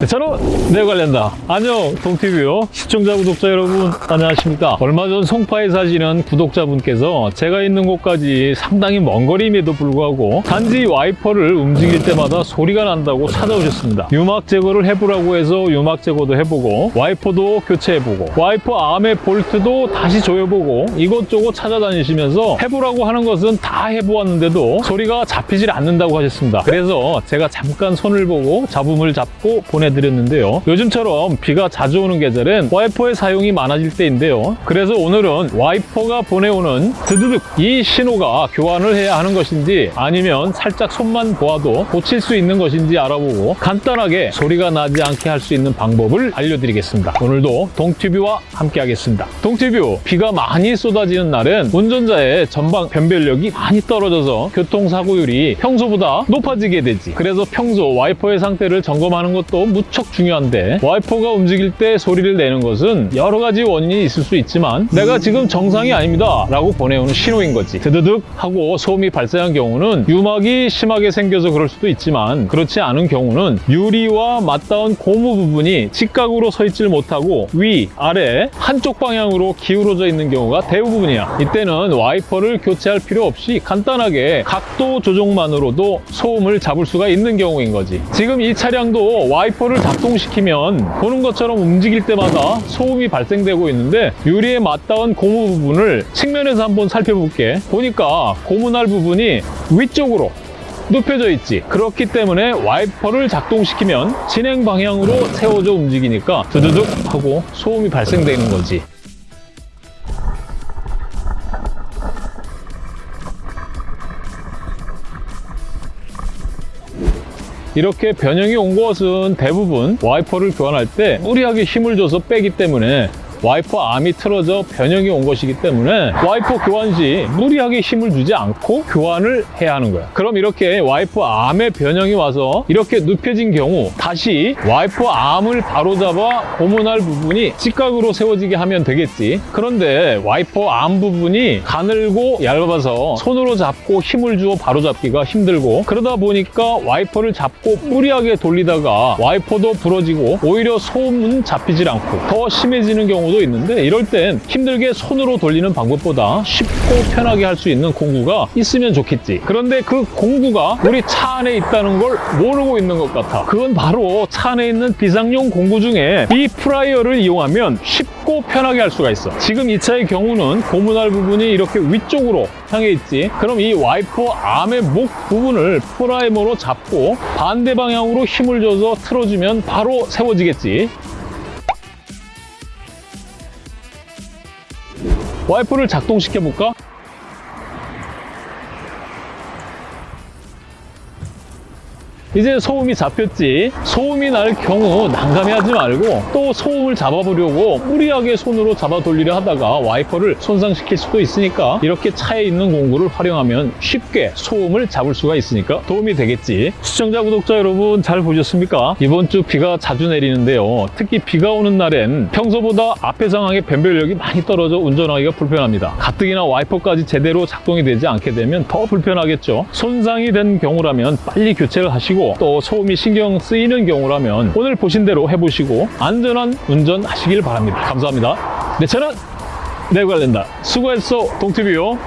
네, 저는 내 관련다. 안녕, 동티뷰요. 시청자, 구독자 여러분, 안녕하십니까. 얼마 전 송파에 사시는 구독자분께서 제가 있는 곳까지 상당히 먼 거리임에도 불구하고 단지 와이퍼를 움직일 때마다 소리가 난다고 찾아오셨습니다. 유막 제거를 해보라고 해서 유막 제거도 해보고 와이퍼도 교체해보고 와이퍼 암의 볼트도 다시 조여보고 이것저것 찾아다니시면서 해보라고 하는 것은 다 해보았는데도 소리가 잡히질 않는다고 하셨습니다. 그래서 제가 잠깐 손을 보고 잡음을 잡고 보내 드렸는데요. 요즘처럼 비가 자주 오는 계절엔 와이퍼의 사용이 많아질 때인데요. 그래서 오늘은 와이퍼가 보내오는 드드득 이 신호가 교환을 해야 하는 것인지 아니면 살짝 손만 보아도 고칠 수 있는 것인지 알아보고 간단하게 소리가 나지 않게 할 수 있는 방법을 알려드리겠습니다. 오늘도 동티뷰와 함께 하겠습니다. 동티뷰 비가 많이 쏟아지는 날엔 운전자의 전방 변별력이 많이 떨어져서 교통사고율이 평소보다 높아지게 되지. 그래서 평소 와이퍼의 상태를 점검하는 것도 무척 중요한데 와이퍼가 움직일 때 소리를 내는 것은 여러 가지 원인이 있을 수 있지만 내가 지금 정상이 아닙니다 라고 보내오는 신호인 거지. 드드득 하고 소음이 발생한 경우는 유막이 심하게 생겨서 그럴 수도 있지만 그렇지 않은 경우는 유리와 맞닿은 고무 부분이 직각으로 서 있질 못하고 위, 아래 한쪽 방향으로 기울어져 있는 경우가 대부분이야. 이때는 와이퍼를 교체할 필요 없이 간단하게 각도 조정만으로도 소음을 잡을 수가 있는 경우인 거지. 지금 이 차량도 와이퍼 를 작동시키면 보는 것처럼 움직일 때마다 소음이 발생되고 있는데 유리에 맞닿은 고무 부분을 측면에서 한번 살펴볼게. 보니까 고무날 부분이 위쪽으로 눕혀져 있지. 그렇기 때문에 와이퍼를 작동시키면 진행 방향으로 세워져 움직이니까 드드득 하고 소음이 발생되는 거지. 이렇게 변형이 온 것은 대부분 와이퍼를 교환할 때 무리하게 힘을 줘서 빼기 때문에 와이퍼 암이 틀어져 변형이 온 것이기 때문에 와이퍼 교환 시 무리하게 힘을 주지 않고 교환을 해야 하는 거야. 그럼 이렇게 와이퍼 암의 변형이 와서 이렇게 눕혀진 경우 다시 와이퍼 암을 바로잡아 고무날 부분이 직각으로 세워지게 하면 되겠지. 그런데 와이퍼 암 부분이 가늘고 얇아서 손으로 잡고 힘을 주어 바로잡기가 힘들고 그러다 보니까 와이퍼를 잡고 무리하게 돌리다가 와이퍼도 부러지고 오히려 소음은 잡히질 않고 더 심해지는 경우 경우도 있는데 이럴 땐 힘들게 손으로 돌리는 방법보다 쉽고 편하게 할 수 있는 공구가 있으면 좋겠지. 그런데 그 공구가 우리 차 안에 있다는 걸 모르고 있는 것 같아. 그건 바로 차 안에 있는 비상용 공구 중에 이 프라이어를 이용하면 쉽고 편하게 할 수가 있어. 지금 이 차의 경우는 고무날 부분이 이렇게 위쪽으로 향해 있지. 그럼 이 와이퍼 암의 목 부분을 프라이어로 잡고 반대 방향으로 힘을 줘서 틀어주면 바로 세워지겠지. 와이퍼를 작동시켜 볼까? 이제 소음이 잡혔지. 소음이 날 경우 난감해하지 말고 또 소음을 잡아보려고 무리하게 손으로 잡아 돌리려 하다가 와이퍼를 손상시킬 수도 있으니까 이렇게 차에 있는 공구를 활용하면 쉽게 소음을 잡을 수가 있으니까 도움이 되겠지. 시청자 구독자 여러분 잘 보셨습니까? 이번 주 비가 자주 내리는데요. 특히 비가 오는 날엔 평소보다 앞에 상황의 변별력이 많이 떨어져 운전하기가 불편합니다. 가뜩이나 와이퍼까지 제대로 작동이 되지 않게 되면 더 불편하겠죠. 손상이 된 경우라면 빨리 교체를 하시고 또 소음이 신경 쓰이는 경우라면 오늘 보신 대로 해보시고 안전한 운전 하시길 바랍니다. 감사합니다. 내 차는 내관련다. 수고했어 동티뷰요.